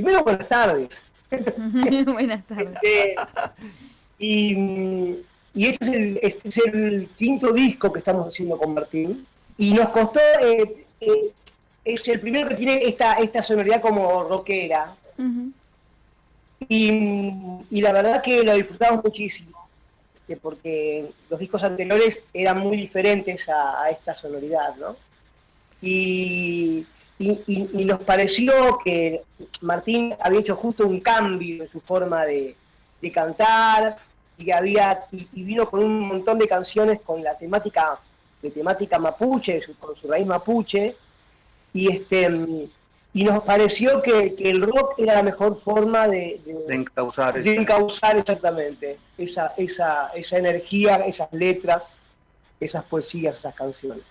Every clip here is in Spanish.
primero buenas tardes. buenas tardes. Este, y, este, es el, este es el quinto disco que estamos haciendo con Martín. Y nos costó, eh, eh, es el primero que tiene esta, esta sonoridad como rockera. y, la verdad que lo disfrutamos muchísimo, porque los discos anteriores eran muy diferentes a, esta sonoridad, ¿no? Y, y, nos pareció que Martín había hecho justo un cambio en su forma de, cantar y había y, vino con un montón de canciones con la temática de temática mapuche, con su raíz mapuche, y este y nos pareció que, el rock era la mejor forma de, de, encauzar, de encauzar exactamente esa, esa, esa energía, esas letras, esas poesías, esas canciones.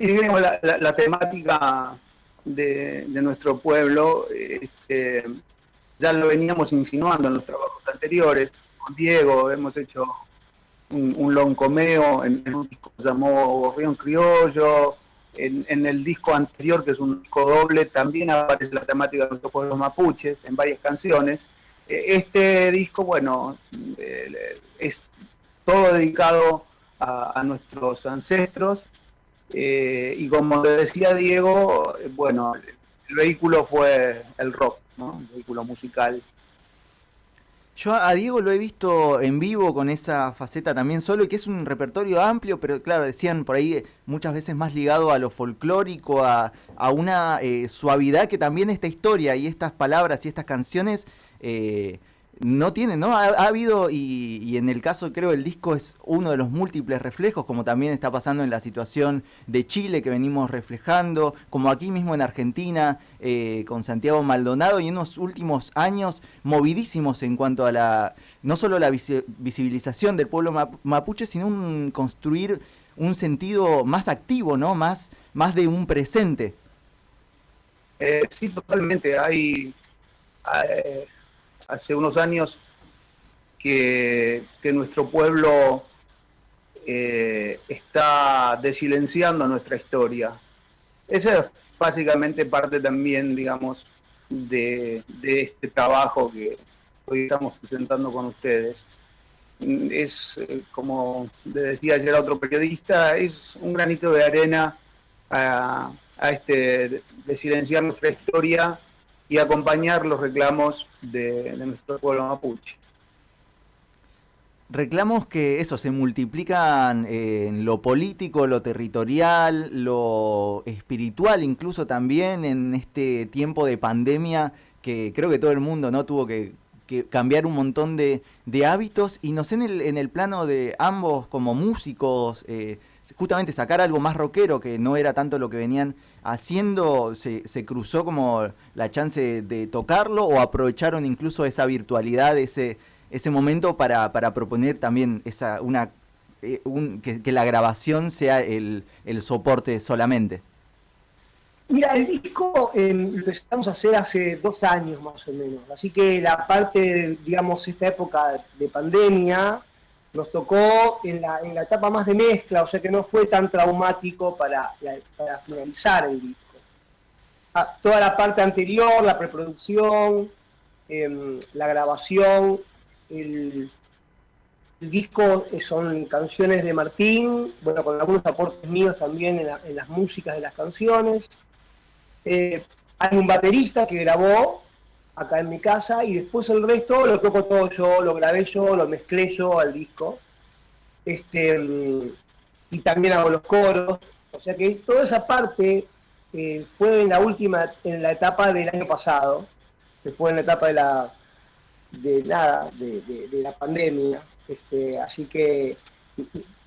Y digamos, la, la, temática de, nuestro pueblo, este, ya lo veníamos insinuando en los trabajos anteriores. Con Diego hemos hecho un, un loncomeo en, un disco que llamó Río Criollo, en, el disco anterior, que es un disco doble, también aparece la temática de pueblos mapuches en varias canciones. Eh, este disco, bueno, eh, es todo dedicado a, nuestros ancestros eh, y como le decía Diego, bueno, el vehículo fue el rock, ¿no? el vehículo musical yo a Diego lo he visto en vivo con esa faceta también solo, y que es un repertorio amplio, pero claro, decían por ahí muchas veces más ligado a lo folclórico, a, una eh, suavidad que también esta historia y estas palabras y estas canciones eh, no tiene, ¿no? Ha, habido, y, en el caso creo el disco es uno de los múltiples reflejos, como también está pasando en la situación de Chile que venimos reflejando, como aquí mismo en Argentina, eh, con Santiago Maldonado, y en los últimos años movidísimos en cuanto a la, no solo la visibilización del pueblo mapuche, sino un, construir un sentido más activo, ¿no? Más, más de un presente. Eh, sí, totalmente. Hay... hay hace unos años que, nuestro pueblo eh, está desilenciando nuestra historia. Esa es básicamente parte también, digamos, de, este trabajo que hoy estamos presentando con ustedes. Es, eh, como decía ayer otro periodista, es un granito de arena a, a este desilenciar nuestra historia y acompañar los reclamos de, nuestro pueblo mapuche. Reclamos que eso se multiplican en lo político, lo territorial, lo espiritual, incluso también en este tiempo de pandemia que creo que todo el mundo no tuvo que, cambiar un montón de, hábitos y no sé en el, en el plano de ambos como músicos, eh, justamente sacar algo más rockero, que no era tanto lo que venían haciendo, se, cruzó como la chance de tocarlo o aprovecharon incluso esa virtualidad, ese, ese momento para, proponer también esa, una, eh, que, la grabación sea el, soporte solamente. Mira, el disco eh, lo empezamos a hacer hace dos años más o menos, así que la parte, digamos, esta época de pandemia, nos tocó en la, en la etapa más de mezcla, o sea que no fue tan traumático para, finalizar el disco. Ah, toda la parte anterior, la preproducción, em, la grabación, el, disco son canciones de Martín, bueno, con algunos aportes míos también en, las músicas de las canciones. Eh, hay un baterista que grabó acá en mi casa y después el resto lo toco todo yo, lo grabé yo, lo mezclé yo al disco. Este, y también hago los coros. O sea que toda esa parte eh, fue en la última, en la etapa del año pasado, que fue en la etapa de la de nada, de, la pandemia. Este, así que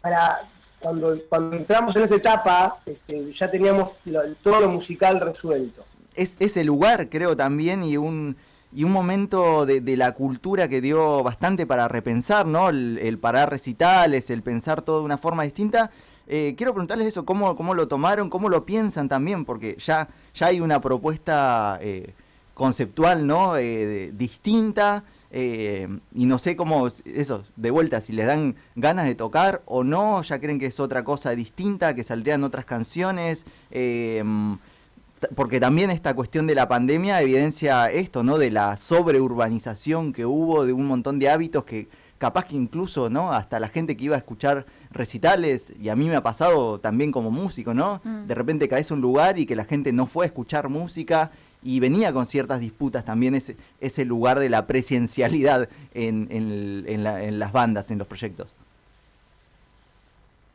para cuando, cuando entramos en esa etapa, este, ya teníamos todo lo musical resuelto es ese lugar, creo, también, y un, y un momento de, la cultura que dio bastante para repensar, ¿no? El, parar recitales, el pensar todo de una forma distinta. Eh, quiero preguntarles eso, ¿cómo, ¿cómo lo tomaron, cómo lo piensan también? Porque ya, ya hay una propuesta eh, conceptual, ¿no? Eh, distinta. Y no sé cómo, eso, de vuelta, si les dan ganas de tocar o no, ya creen que es otra cosa distinta, que saldrían otras canciones porque también esta cuestión de la pandemia evidencia esto, ¿no? De la sobreurbanización que hubo, de un montón de hábitos que capaz que incluso, ¿no? Hasta la gente que iba a escuchar recitales, y a mí me ha pasado también como músico, ¿no? Mm. De repente caes a un lugar y que la gente no fue a escuchar música y venía con ciertas disputas también ese, ese lugar de la presencialidad en, en, las bandas, en los proyectos.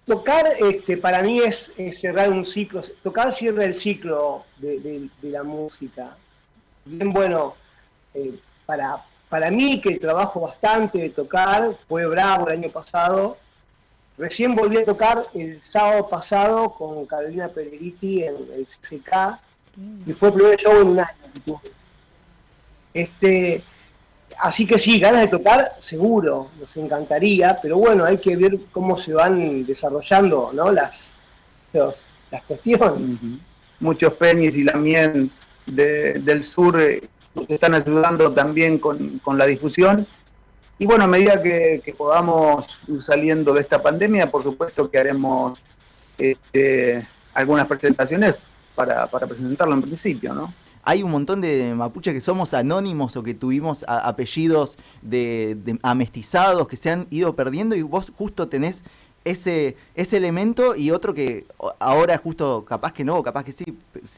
Tocar este, para mí es, cerrar un ciclo, tocar cierra el ciclo de, la música. Bien bueno, eh, para, para mí, que trabajo bastante de tocar, fue bravo el año pasado. Recién volví a tocar el sábado pasado con Carolina Pelleriti en el CCK y fue el primer show en un año Este, así que sí, ganas de tocar, seguro, nos encantaría, pero bueno, hay que ver cómo se van desarrollando ¿no? las, las cuestiones. Muchos penis y la miel del sur nos están ayudando también con, la difusión. Y bueno, a medida que, podamos ir saliendo de esta pandemia, por supuesto que haremos este, algunas presentaciones para, presentarlo en principio, ¿no? hay un montón de mapuches que somos anónimos o que tuvimos apellidos de, amestizados que se han ido perdiendo y vos justo tenés ese, ese elemento y otro que ahora justo capaz que no, capaz que sí,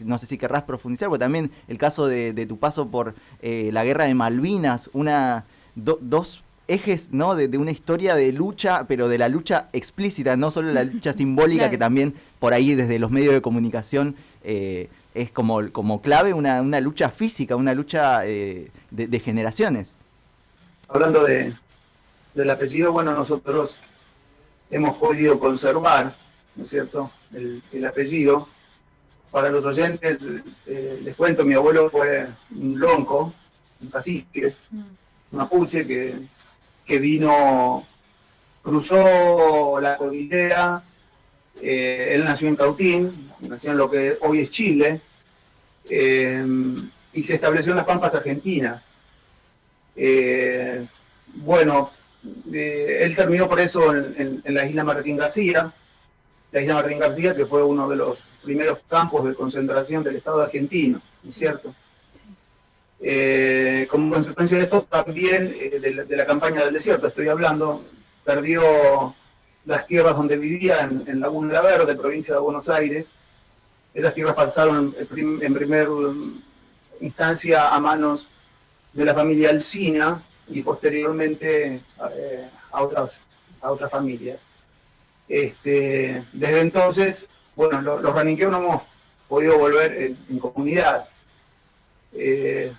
no sé si querrás profundizar, porque también el caso de, tu paso por eh, la guerra de Malvinas, una dos ejes ¿no? De, una historia de lucha, pero de la lucha explícita, no solo la lucha simbólica, que también por ahí desde los medios de comunicación eh, es como, como clave, una, una, lucha física, una lucha eh, de, generaciones. Hablando de, del apellido, bueno, nosotros hemos podido conservar, ¿no es cierto?, el, apellido. Para los oyentes, eh, les cuento, mi abuelo fue un lonco, un cacique, un mm. mapuche que, que vino, cruzó la cordillera, eh, él nació en Cautín, nació en lo que hoy es Chile, eh, y se estableció en las Pampas Argentinas. bueno, eh, él terminó por eso en, la isla Martín García, la isla Martín García que fue uno de los primeros campos de concentración del Estado argentino, cierto? Eh, como consecuencia de esto, también eh, de, la, campaña del desierto, estoy hablando, perdió las tierras donde vivía en, en Laguna La Verde, provincia de Buenos Aires. Esas tierras pasaron en, en primera instancia a manos de la familia Alcina, y posteriormente eh, a, otras, a otras familias. Este, desde entonces, bueno, los, los no hemos podido volver en, comunidad. Eh,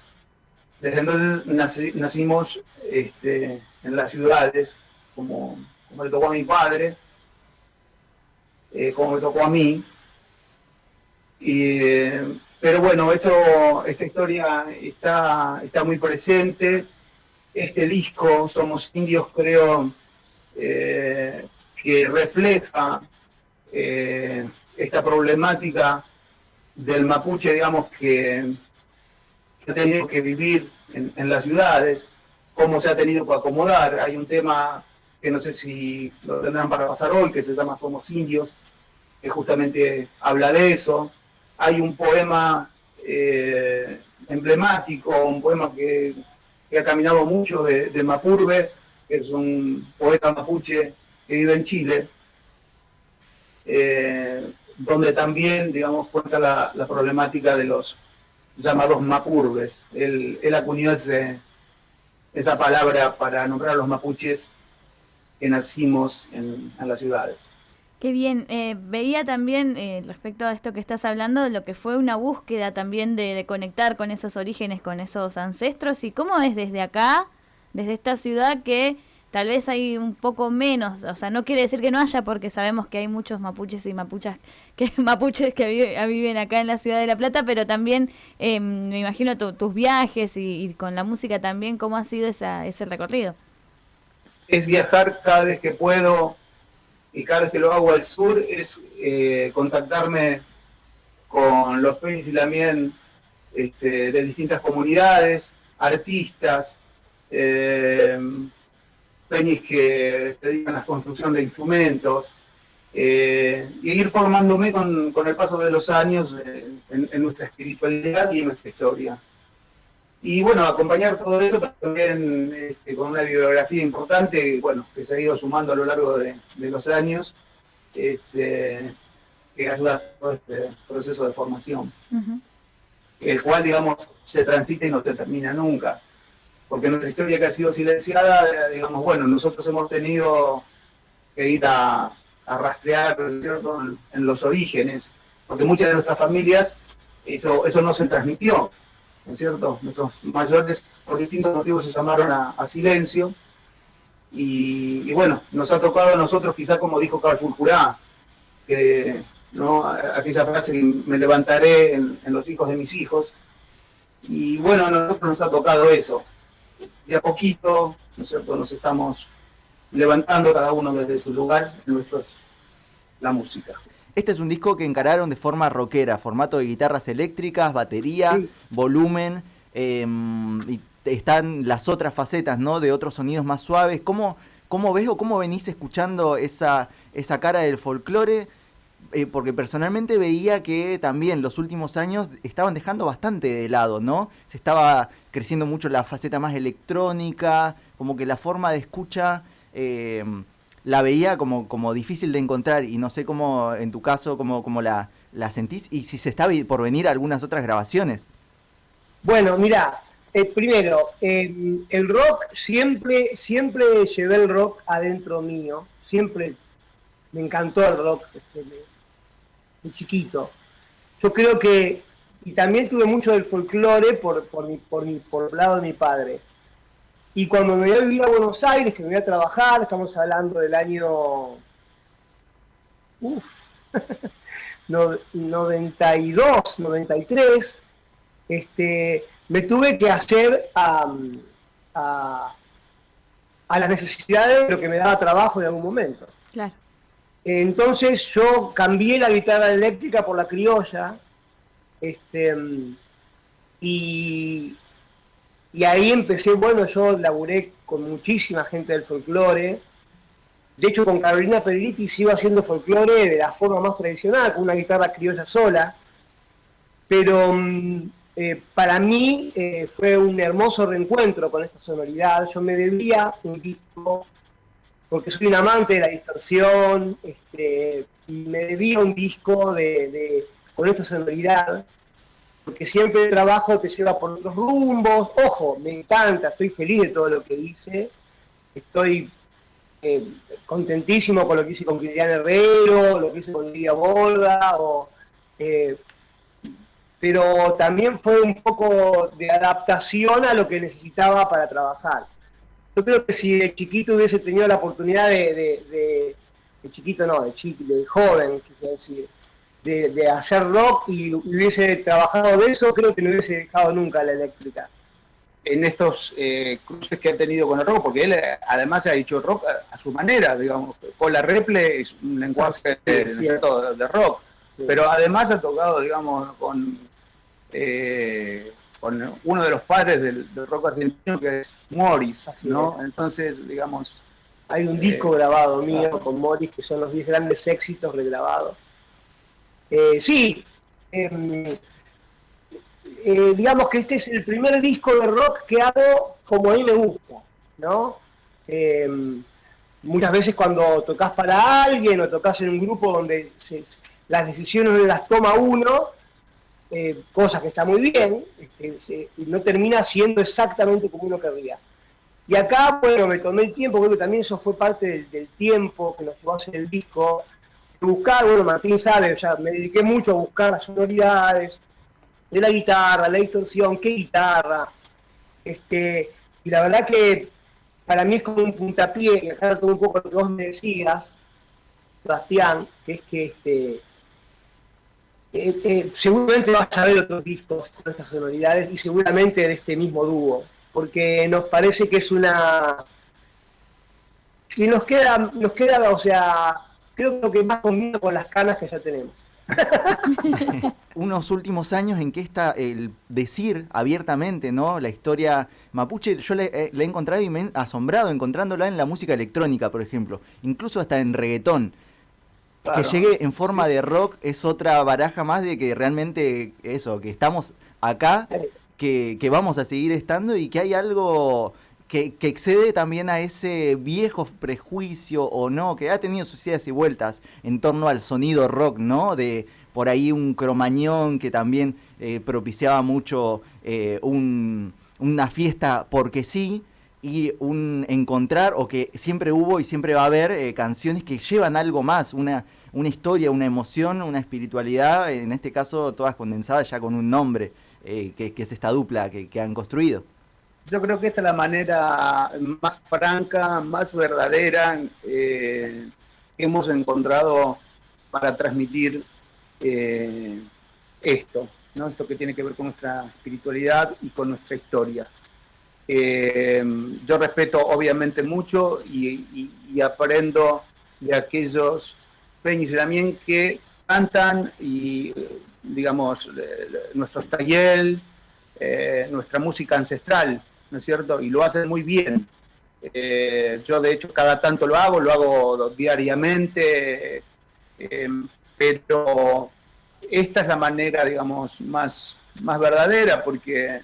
desde entonces nacimos este, en las ciudades, como, como, le tocó a mi padre, eh, como me tocó a mí. Pero bueno, esto, esta historia está, está muy presente este disco, Somos Indios, creo eh, que refleja eh, esta problemática del mapuche, digamos, que, ha tenido que vivir en, las ciudades, cómo se ha tenido que acomodar. Hay un tema que no sé si lo tendrán para pasar hoy, que se llama Somos Indios, que justamente habla de eso. Hay un poema eh, emblemático, un poema que que ha caminado mucho de, Mapurbe, que es un poeta mapuche que vive en Chile, eh, donde también, digamos, cuenta la, problemática de los llamados mapurbes. Él, él acuñó esa palabra para nombrar a los mapuches que nacimos en, las ciudades. Qué bien. Eh, veía también, eh, respecto a esto que estás hablando, lo que fue una búsqueda también de, conectar con esos orígenes, con esos ancestros, y cómo es desde acá, desde esta ciudad, que tal vez hay un poco menos, o sea, no quiere decir que no haya, porque sabemos que hay muchos mapuches y mapuchas que mapuches que viven acá en la ciudad de La Plata, pero también eh, me imagino tus viajes y, con la música también, cómo ha sido esa, ese recorrido. Es viajar cada vez que puedo y cada vez que lo hago al sur es eh, contactarme con los peñas y también este, de distintas comunidades, artistas, eh, que se dedican a la construcción de instrumentos, eh, y ir formándome con, el paso de los años eh, en, nuestra espiritualidad y en nuestra historia. Y bueno, acompañar todo eso también este, con una bibliografía importante, bueno, que se ha ido sumando a lo largo de, los años, este, que ayuda a todo este proceso de formación, el cual, digamos, se transita y no se termina nunca. Porque nuestra historia que ha sido silenciada, digamos, bueno, nosotros hemos tenido que ir a, a rastrear en los orígenes, porque muchas de nuestras familias eso, eso no se transmitió, ¿no es cierto? Nuestros mayores por distintos motivos se llamaron a, silencio y, bueno, nos ha tocado a nosotros quizá como dijo Carl Fulcurá, que ¿no? aquella frase me levantaré en, los hijos de mis hijos y bueno, a nosotros nos ha tocado eso. De a poquito, ¿no es cierto? Nos estamos levantando cada uno desde su lugar nuestros, la música. Este es un disco que encararon de forma rockera, formato de guitarras eléctricas, batería, volumen, em, y están las otras facetas, ¿no? De otros sonidos más suaves. ¿Cómo, cómo ves o cómo venís escuchando esa, esa cara del folclore? Eh, porque personalmente veía que también los últimos años estaban dejando bastante de lado, ¿no? Se estaba creciendo mucho la faceta más electrónica, como que la forma de escucha eh, la veía como, como difícil de encontrar y no sé cómo, en tu caso, cómo, cómo la, la sentís y si se está por venir algunas otras grabaciones. Bueno, mira, eh, primero, el rock siempre, siempre llevé el rock adentro mío, siempre me encantó el rock desde, de chiquito. Yo creo que, y también tuve mucho del folclore por, por, mi, por, mi, por el lado de mi padre. Y cuando me voy a vivir a Buenos Aires, que me voy a trabajar, estamos hablando del año... Uf, 92, 93, este, me tuve que hacer a, a, a las necesidades de lo que me daba trabajo en algún momento. Claro. Entonces yo cambié la guitarra eléctrica por la criolla, este, y, y ahí empecé, bueno, yo laburé con muchísima gente del folclore. De hecho, con Carolina Pedriti sigo haciendo folclore de la forma más tradicional, con una guitarra criolla sola. Pero mm, eh, para mí eh, fue un hermoso reencuentro con esta sonoridad. Yo me debía un disco, porque soy un amante de la distorsión, este, y me debía un disco de, con esta sonoridad porque siempre el trabajo te lleva por otros rumbos. Ojo, me encanta, estoy feliz de todo lo que hice. Estoy eh, contentísimo con lo que hice con Cristian Herrero, lo que hice con Lidia Borda, eh, pero también fue un poco de adaptación a lo que necesitaba para trabajar. Yo creo que si de chiquito hubiese tenido la oportunidad de, de, chiquito no, de, chico, de joven, quisiera decir, de, hacer rock y hubiese trabajado de eso, creo que no hubiese dejado nunca la eléctrica. En estos eh, cruces que ha tenido con el rock, porque él eh, además ha dicho rock a, su manera, digamos, con la reple es un lenguaje de, rock, pero además ha tocado, digamos, con, eh, con uno de los padres del, rock argentino que es Morris, ¿no? Entonces, digamos... Hay un disco grabado mío con Morris que son los 10 grandes éxitos regrabados. Eh, sí, em, eh, digamos que este es el primer disco de rock que hago como a mí me gusta, ¿no? Em, muchas veces cuando tocas para alguien o tocas en un grupo donde las decisiones las toma uno, eh, cosas que está muy bien, este, no termina siendo exactamente como uno querría. Y acá, bueno, me tomé el tiempo, creo que también eso fue parte del tiempo que nos llevó a hacer el disco, buscar, bueno, Martín sabe, sea, me dediqué mucho a buscar las sonoridades de la guitarra, la distorsión, qué guitarra, este, y la verdad que para mí es como un puntapié, acá todo un poco lo que vos me decías, Sebastián, que es que este, eh, eh, seguramente vas a ver otros discos con estas sonoridades y seguramente de este mismo dúo, porque nos parece que es una... Y nos queda, nos queda, o sea, creo que más combina con las canas que ya tenemos. Unos últimos años en que está el decir abiertamente, ¿no? La historia mapuche, yo la, he encontrado y me he asombrado encontrándola en la música electrónica, por ejemplo, incluso hasta en reggaetón. que llegue en forma de rock es otra baraja más de que realmente eso, que estamos acá, que, que vamos a seguir estando y que hay algo que, excede también a ese viejo prejuicio o no, que ha tenido sus idas y vueltas en torno al sonido rock, ¿no? De por ahí un cromañón que también eh, propiciaba mucho eh, un, una fiesta porque sí, y un encontrar, o que siempre hubo y siempre va a haber eh, canciones que llevan algo más, una, una historia, una emoción, una espiritualidad, en este caso todas condensadas ya con un nombre, que, es esta dupla que, han construido. Yo creo que esta es la manera más franca, más verdadera eh, que hemos encontrado para transmitir eh, esto, ¿no? esto que tiene que ver con nuestra espiritualidad y con nuestra historia. Eh, yo respeto obviamente mucho y, aprendo de aquellos peñas también que cantan y, digamos, nuestros talleres, nuestra música ancestral, ¿no es cierto? Y lo hacen muy bien. Eh, yo de hecho cada tanto lo hago, lo hago diariamente, eh, pero esta es la manera, digamos, más, más verdadera porque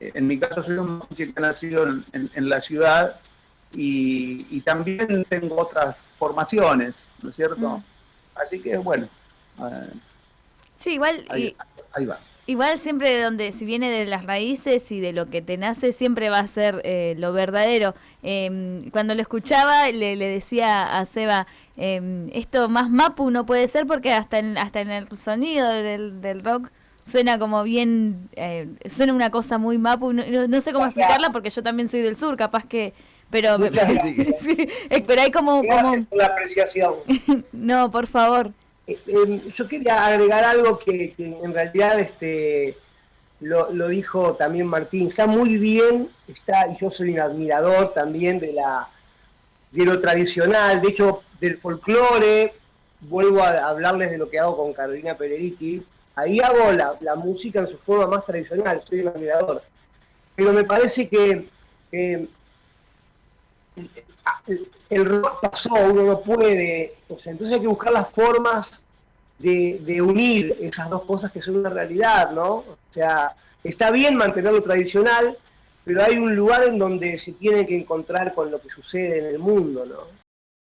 en mi caso soy un que ha nacido en, en, en la ciudad y, y, también tengo otras formaciones, ¿no es cierto? Mm. Así que bueno. Eh, sí, igual. Ahí, y, ahí, va. Igual siempre donde, si viene de las raíces y de lo que te nace, siempre va a ser eh, lo verdadero. Eh, cuando lo escuchaba, le, le decía a Seba, eh, esto más mapu no puede ser porque hasta en, hasta en el sonido del, del rock suena como bien, eh, suena una cosa muy mapu, no, no, no, sé cómo explicarla porque yo también soy del sur, capaz que, pero, sí, pero hay como, como... la apreciación. no, por favor. Eh, eh, yo quería agregar algo que, en realidad este lo, dijo también Martín, está muy bien, está, y yo soy un admirador también de la de lo tradicional, de hecho del folclore, vuelvo a hablarles de lo que hago con Carolina Peleriti, ahí hago la, la, música en su forma más tradicional, soy un admirador. Pero me parece que eh, el, rock pasó, uno no puede, o sea, entonces hay que buscar las formas de, de, unir esas dos cosas que son una realidad, ¿no? O sea, está bien mantener lo tradicional, pero hay un lugar en donde se tiene que encontrar con lo que sucede en el mundo, ¿no?